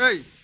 Ei!